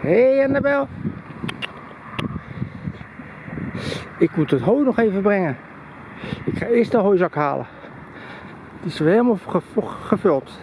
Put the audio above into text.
Hé hey Annabel. Ik moet het hooi nog even brengen. Ik ga eerst de hooizak halen. Die is weer helemaal gevuld.